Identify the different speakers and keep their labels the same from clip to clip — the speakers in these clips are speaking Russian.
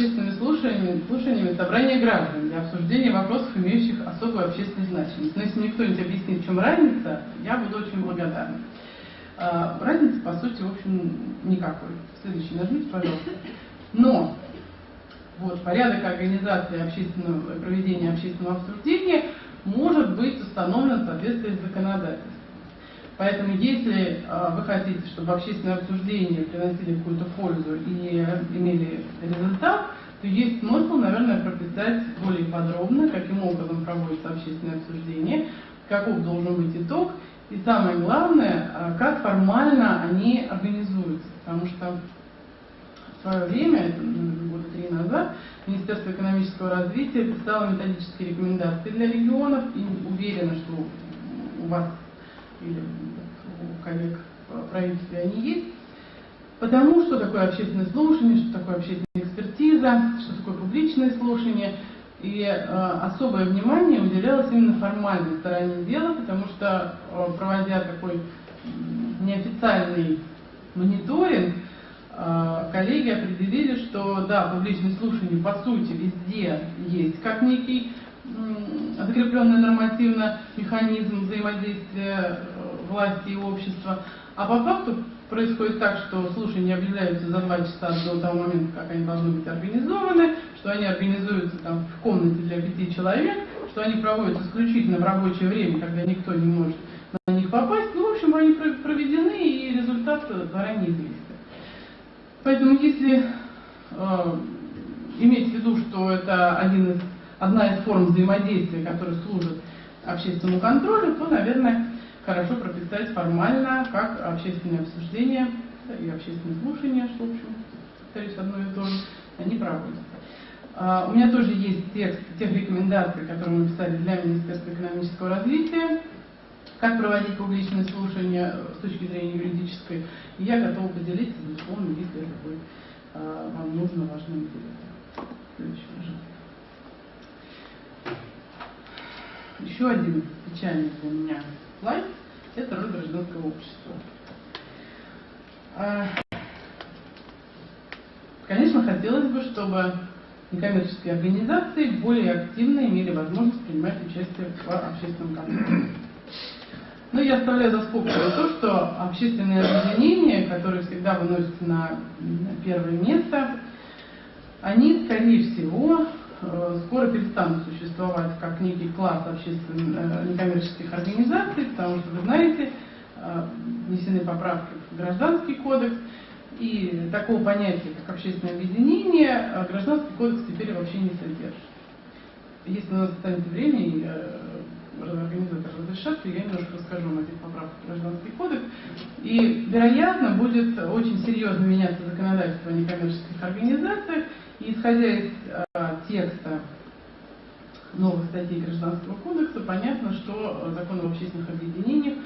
Speaker 1: общественными слушаниями, слушаниями собрания граждан для обсуждения вопросов, имеющих особую общественную значимость. Но если мне кто-нибудь объяснит, в чем разница, я буду очень благодарна. А, разницы, по сути, в общем, никакой. Следующий нажмите, пожалуйста. Но вот, порядок организации общественного, проведения общественного обсуждения может быть установлен в соответствии с законодательством. Поэтому если э, вы хотите, чтобы общественное обсуждение приносили какую-то пользу и имели результат, то есть смысл, наверное, прописать более подробно, каким образом проводится общественное обсуждение, каков должен быть итог, и самое главное, э, как формально они организуются. Потому что в свое время, это года три назад, Министерство экономического развития писало методические рекомендации для регионов и уверена, что у вас или у коллег в правительстве они есть. Потому что такое общественное слушание, что такое общественная экспертиза, что такое публичное слушание. И э, особое внимание уделялось именно формальной стороне дела, потому что, э, проводя такой неофициальный мониторинг, э, коллеги определили, что да, публичное слушание по сути везде есть как некий закрепленный нормативно механизм взаимодействия власти и общества, а по факту происходит так, что слушания объявляются за два часа до того момента, как они должны быть организованы, что они организуются там в комнате для пяти человек, что они проводятся исключительно в рабочее время, когда никто не может на них попасть. Ну, в общем, они проведены, и результат заранее известен. Поэтому, если э, иметь в виду, что это один из одна из форм взаимодействия, которая служит общественному контролю, то, наверное, хорошо прописать формально, как общественное обсуждение и общественное слушание, что, в общем, повторюсь, одно и то же, они проводятся. А, у меня тоже есть текст тех рекомендаций, которые мы писали для Министерства экономического развития, как проводить публичные слушания с точки зрения юридической. И я готова поделиться, безусловно, если это будет а, вам нужно, важно интересно. Еще один печальный для меня слайд – это роль гражданского общества. Конечно, хотелось бы, чтобы некоммерческие организации более активно имели возможность принимать участие в общественном контроле. Но я оставляю за скобкой то, что общественные объединения, которые всегда выносятся на первое место, они, скорее всего, скоро перестанут существовать как некий класс общественных э, некоммерческих организаций, потому что, вы знаете, э, внесены поправки в Гражданский кодекс, и такого понятия, как общественное объединение, Гражданский кодекс теперь вообще не содержит. Если у нас останется время, организатор разрешат, то я немножко расскажу вам этих поправках в Гражданский кодекс. И, вероятно, будет очень серьезно меняться законодательство о некоммерческих организациях, и исходя из э, текста новых статей Гражданского кодекса, понятно, что закон об общественных объединениях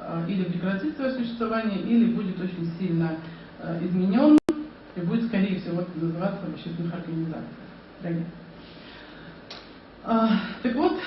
Speaker 1: э, или прекратит свое существование, или будет очень сильно э, изменен и будет, скорее всего, называться в общественных организациях. А, так вот,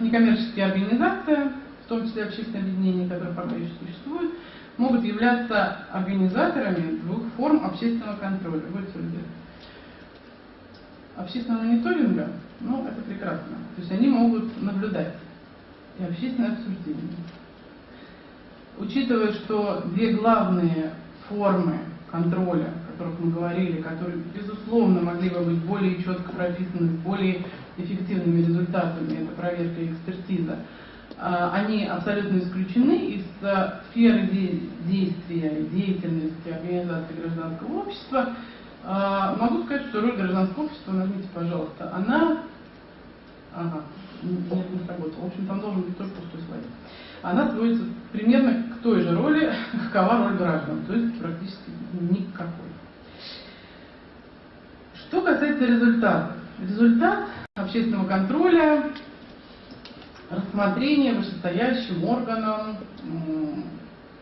Speaker 1: некоммерческие организации, в том числе общественные объединения, которые пока еще существуют, могут являться организаторами двух форм общественного контроля. Будьте любезны общественного мониторинга, ну, это прекрасно. То есть они могут наблюдать и общественное обсуждение. Учитывая, что две главные формы контроля, о которых мы говорили, которые, безусловно, могли бы быть более четко прописаны, более эффективными результатами, это проверка и экспертиза, а, они абсолютно исключены из сферы действия деятельности организации гражданского общества, а, могу сказать, что роль гражданского общества, нажмите, пожалуйста, она... Ага, нет, не сработала. В общем, там должен быть только пустой слайд. Она сводится примерно к той же роли, какова роль граждан, то есть практически никакой. Что касается результата. Результат общественного контроля, рассмотрение вышестоящим органом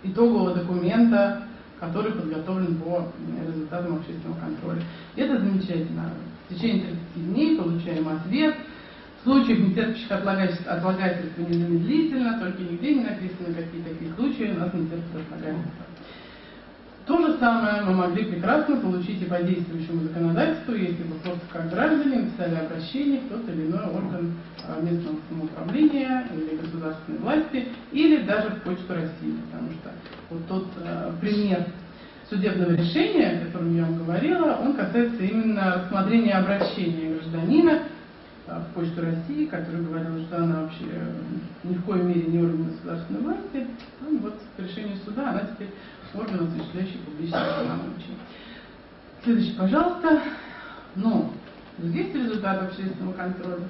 Speaker 1: итогового документа который подготовлен по результатам общественного контроля. Это замечательно. В течение 30 дней получаем ответ. В случаях не терпящих отлагательства, незамедлительно, только нигде не написано, какие такие случаи у нас не терпят. Же самое мы могли прекрасно получить и по действующему законодательству, если бы просто как граждане написали обращение в тот или иной орган а, местного самоуправления или государственной власти, или даже в Почту России, потому что вот тот э, пример судебного решения, о котором я вам говорила, он касается именно рассмотрения обращения гражданина в Почту России, которая говорила, что она вообще ни в коей мере не орган государственной власти. Ну, вот по решению суда она теперь орган, осуществляющий публичные полномочия. Следующий, пожалуйста. Ну, есть результат общественного контроля.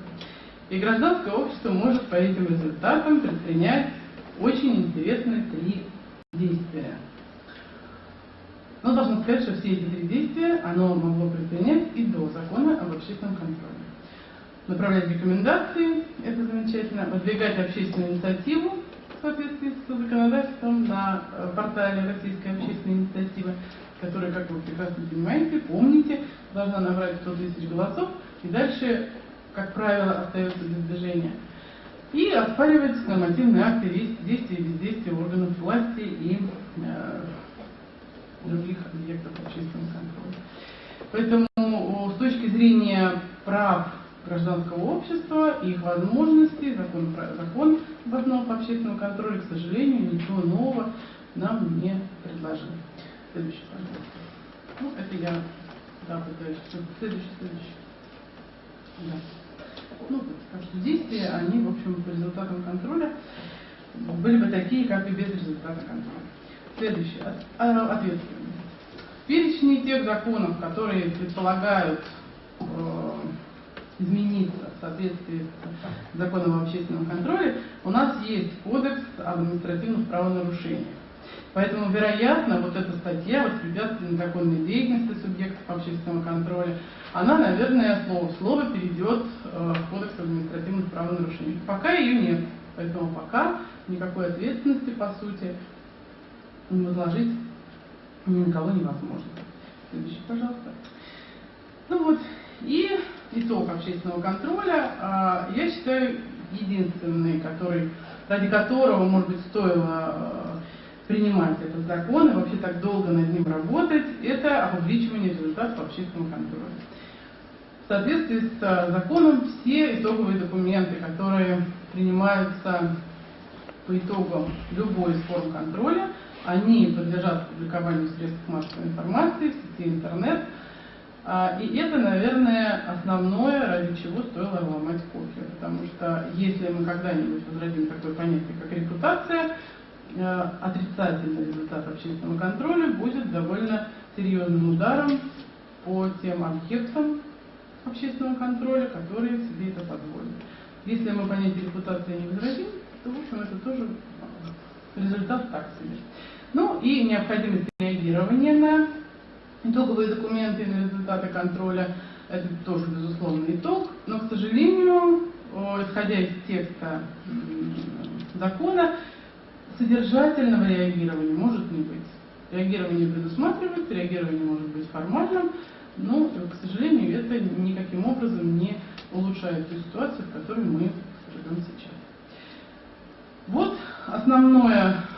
Speaker 1: И гражданское общество может по этим результатам предпринять очень интересные три действия. Но должен сказать, что все эти три действия оно могло предпринять и до закона об общественном контроле направлять рекомендации, это замечательно, выдвигать общественную инициативу соответствии с законодательством на э, портале Российской общественной инициативы, которая, как вы прекрасно понимаете, помните, должна набрать 100 тысяч голосов, и дальше, как правило, остается без движения. И оспаривать нормативные акты действия и бездействия органов власти и э, других объектов общественного контроля. Поэтому с точки зрения прав гражданского общества их возможностей, закон, закон об основах общественного контроля, к сожалению, ничего нового нам не предложил. Следующий, пожалуйста. Ну, это я да, пытаюсь. Следующий, следующий. Да. Ну, так что действия, они, в общем, по результатам контроля были бы такие, как и без результата контроля. Следующий. А, ответственность. В перечне тех законов, которые предполагают э, измениться в соответствии с законом о общественном контроле, у нас есть кодекс административных правонарушениях. Поэтому, вероятно, вот эта статья «Воспрепятствие незаконной деятельности субъектов общественного контроля», она, наверное, слово слово перейдет э, в кодекс административных правонарушений. Пока ее нет, поэтому пока никакой ответственности, по сути, возложить ни на кого невозможно. Следующий, пожалуйста. Ну вот, и итог общественного контроля, а, я считаю, единственный, который, ради которого, может быть, стоило а, принимать этот закон и вообще так долго над ним работать, это опубличивание результатов общественного контроля. В соответствии с а, законом все итоговые документы, которые принимаются по итогам любой из форм контроля, они подлежат публикованию в средствах массовой информации, в сети интернет, и это, наверное, основное, ради чего стоило ломать кофе. Потому что если мы когда-нибудь возродим такое понятие, как репутация, э, отрицательный результат общественного контроля будет довольно серьезным ударом по тем объектам общественного контроля, которые себе это позволят. Если мы понятие репутации не возродим, то, в общем, это тоже результат так себе. Ну и необходимость реагирования на Итоговые документы на результаты контроля – это тоже, безусловно, итог, но, к сожалению, исходя из текста закона, содержательного реагирования может не быть. Реагирование предусматривается, реагирование может быть формальным, но, к сожалению, это никаким образом не улучшает ту ситуацию, в которой мы живем сейчас. Вот основное Э,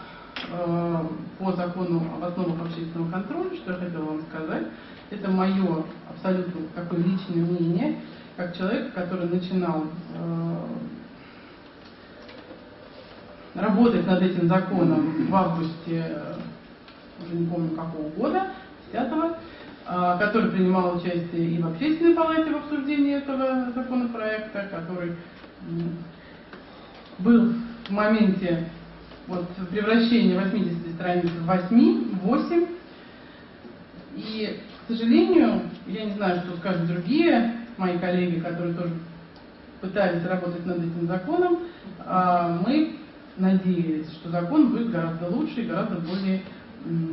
Speaker 1: по закону об основах общественного контроля, что я хотела вам сказать. Это мое абсолютно такое личное мнение, как человек, который начинал э, работать над этим законом в августе, уже не помню какого года, 10-го, э, который принимал участие и в общественной палате в обсуждении этого законопроекта, который был в моменте вот превращение 80 страниц в 8, 8. И, к сожалению, я не знаю, что скажут другие мои коллеги, которые тоже пытались работать над этим законом, а, мы надеялись, что закон будет гораздо лучше и гораздо более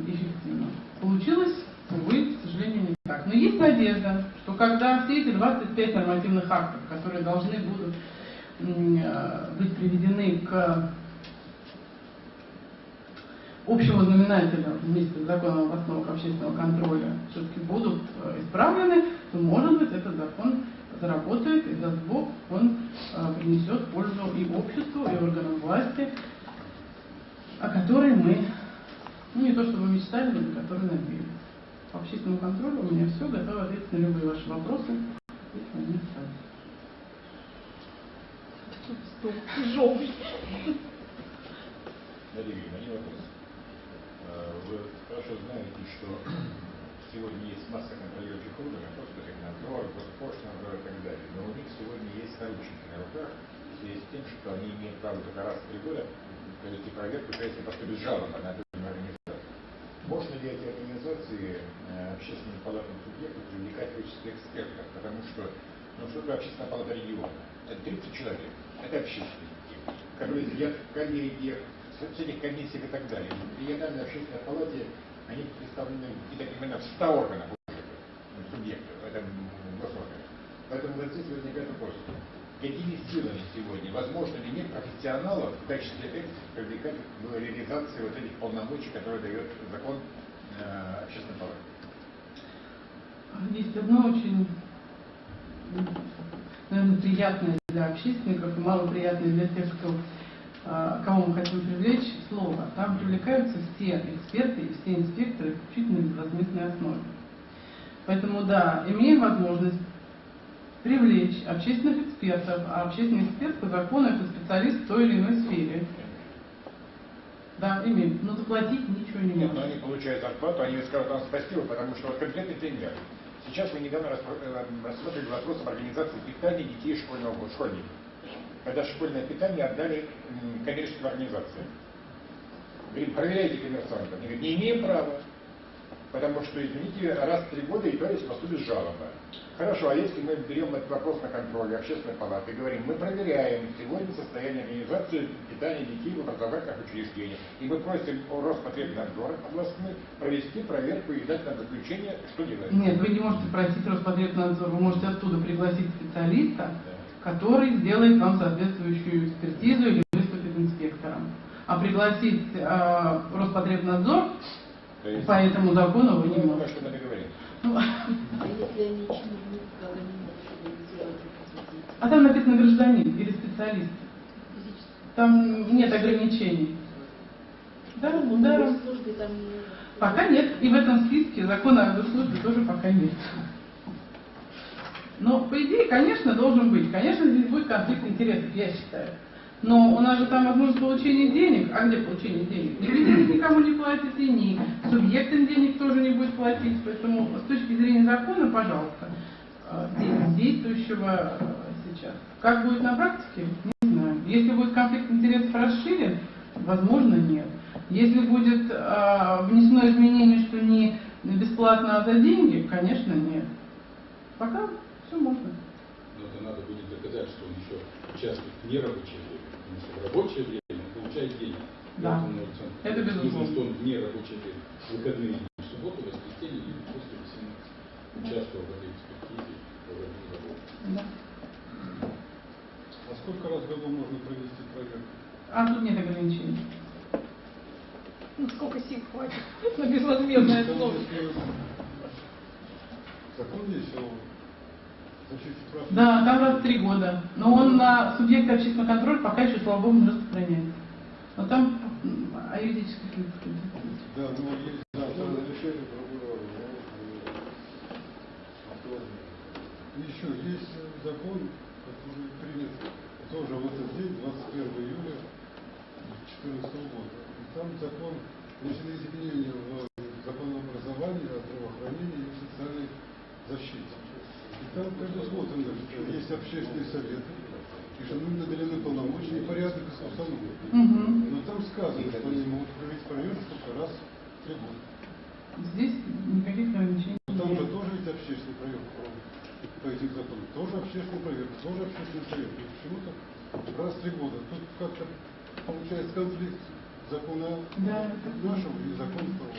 Speaker 1: эффективным. Получилось, увы, к сожалению, не так. Но есть надежда, что когда все эти 25 нормативных актов, которые должны будут а, быть приведены к общего знаменателя вместе с законом об основах общественного контроля все-таки будут э, исправлены, то, может быть, этот закон заработает, и даст Бог, он э, принесет пользу и обществу, и органам власти, о которой мы Ну, не то, чтобы мечтали, но на которые надеялись. По общественному контролю у меня все, готова ответить на любые ваши вопросы, если они остались.
Speaker 2: Тяжелый.
Speaker 3: Надя Юрьевна, один вопрос. А, Вы хорошо знаете, что сегодня есть масса контролирующих органов, Роспотребнадзор, Госпошлинадзор и так далее. Но у них сегодня есть наручники на руках, в связи с тем, что они имеют право только раз в три года провести проверку, то есть поступить жалоба на эту организацию. Можно ли эти организации, э, общественным палатам субъектов привлекать в качестве экспертов? Потому что, ну что такое общественная палата региона? Это 30 человек, это общественники, которые сидят в коллегиях, в этих комиссиях и так далее. В региональной общественной палате они представлены, и так понимаю, в 100 органах уже, ну, субъектов, это м, госорганов. Поэтому вот здесь возникает вопрос, какими силами сегодня, возможно ли нет профессионалов в качестве экспертов привлекать в реализации вот этих полномочий, которые дает закон э, общественной палаты?
Speaker 1: Есть одно очень, наверное, приятное для общественников и малоприятное для тех, кто, кого мы хотим привлечь, слово. Там привлекаются все эксперты и все инспекторы исключительно на безвозмездной основе. Поэтому, да, имеем возможность привлечь общественных экспертов, а общественный эксперт по закону это специалист в той или иной сфере. Да, имеем, но заплатить ничего не
Speaker 3: Нет, но они получают зарплату, они скажут вам спасибо, потому что вот конкретный пример. Сейчас мы недавно э, рассмотрели вопрос об организации питания детей школьного школьников. Когда школьное питание отдали коммерческим организациям. Говорим, проверяйте коммерсантов. Они говорят, не имеем права. Потому что, извините, раз в три года и то есть поступит жалоба. Хорошо, а если мы берем этот вопрос на контроль общественной палаты и говорим, мы проверяем сегодня состояние организации питания детей в образовательных учреждениях, и мы просим Роспотребнадзор областной провести проверку и дать нам заключение, что делать?
Speaker 1: Нет, вы не можете просить Роспотребнадзор, вы можете оттуда пригласить специалиста,
Speaker 3: Да.
Speaker 1: Который сделает вам соответствующую экспертизу или выступит инспектором. А пригласить э, Роспотребнадзор
Speaker 3: есть,
Speaker 1: по этому закону вы не
Speaker 3: ну,
Speaker 1: можете.
Speaker 3: мы договорились.
Speaker 1: Ну,
Speaker 2: А
Speaker 1: а там написано гражданин или специалист.
Speaker 2: Физически.
Speaker 1: Там нет ограничений. Да,
Speaker 2: Ну,
Speaker 1: да. Пока нет. И в этом списке закона о госслужбе тоже пока нет. Но, по идее, конечно, должен быть. Конечно, здесь будет конфликт интересов, я считаю. Но у нас же там возможность получения денег. А где получение денег? Ни денег никому не платите, ни субъектам денег тоже не будет платить. Поэтому с точки зрения закона, пожалуйста, э, де- действующего э, сейчас. Как будет на практике, не знаю. Если будет конфликт интересов расширен, возможно, нет. Если будет э, внесено изменение, что не бесплатно, а за деньги, конечно, нет. Пока все можно.
Speaker 4: Но это надо будет доказать, что он еще участвует в нерабочее время. Потому что в рабочее время он получает деньги.
Speaker 1: Да.
Speaker 4: Поэтому
Speaker 1: Это
Speaker 4: нужно,
Speaker 1: безусловно.
Speaker 4: что он в нерабочее время, в выходные дни, в субботу, в воскресенье или после 18 участвовал в этой экспертизе, в этом заводе.
Speaker 1: Да.
Speaker 5: А сколько раз в году можно провести проверку?
Speaker 1: А тут нет ограничений.
Speaker 2: Ну, сколько сил хватит на безвозмездное слово.
Speaker 5: Закон прав.
Speaker 1: Да, там раз три года. Но он на субъекта общественного контроля пока еще, слава богу, не распространяется. Но там о юридических лицах.
Speaker 5: Да, ну есть да, там решение прокурора. Еще есть закон, который принят тоже в этот день, 21 июля 2014 года. И там закон, внесены изменения в закон об образовании, о здравоохранении и социальной защите. И там предусмотрено, есть общественные советы, и что им наделены полномочия и порядок установлен.
Speaker 1: Мгм.
Speaker 5: Но там сказано, что они могут провести проверку только раз в три года.
Speaker 1: Здесь никаких ограничений
Speaker 5: Но Там же
Speaker 1: нет.
Speaker 5: тоже есть общественная проверка по, этим законам. Тоже общественная проверка, тоже общественный совет. И почему-то раз в три года. Тут как-то получается конфликт закона
Speaker 1: Да,
Speaker 5: нашего и закона того.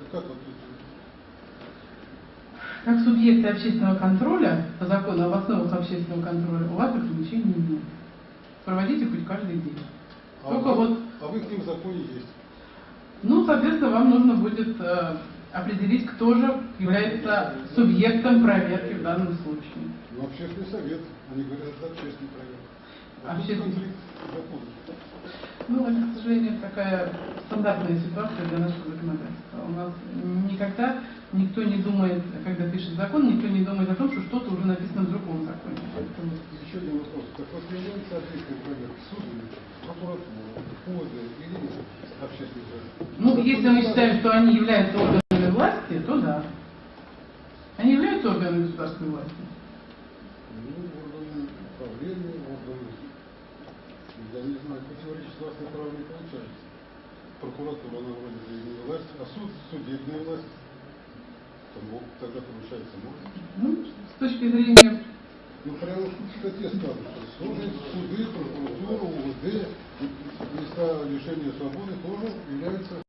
Speaker 5: Так как вот тут?
Speaker 1: Как субъекты общественного контроля, по закону об основах общественного контроля, у вас ограничений нет. Проводите хоть каждый день.
Speaker 5: А,
Speaker 1: Только
Speaker 5: в-
Speaker 1: вот,
Speaker 5: а в их законе есть.
Speaker 1: ну, соответственно, вам нужно будет э, определить, кто же является субъектом проверки в данном случае.
Speaker 5: Но общественный совет, они говорят, это общественная проверка. А тут
Speaker 1: общественных...
Speaker 5: конфликт законов.
Speaker 1: Ну, это, к сожалению, такая стандартная ситуация для нашего законодательства. У нас никогда никто не думает, когда пишет закон, никто не думает о том, что что-то уже написано в другом законе. Это вот
Speaker 5: Еще один вопрос. Так вот, является ответственным проверка суд или прокуратура, ФОДы или общественный совет?
Speaker 1: Ну, если мы считаем, что они являются органами власти, то да. Они являются органами государственной власти.
Speaker 5: Ну, органы управления, органы... Я не знаю, противоречить властной права не получается. Прокуратура, она вроде бы не власть, а суд судебная власть. Тому тогда получается может.
Speaker 1: Ну, с точки зрения
Speaker 5: Ну, прямо в статье сказано, что суды, прокуратура, УВД, места лишения свободы тоже являются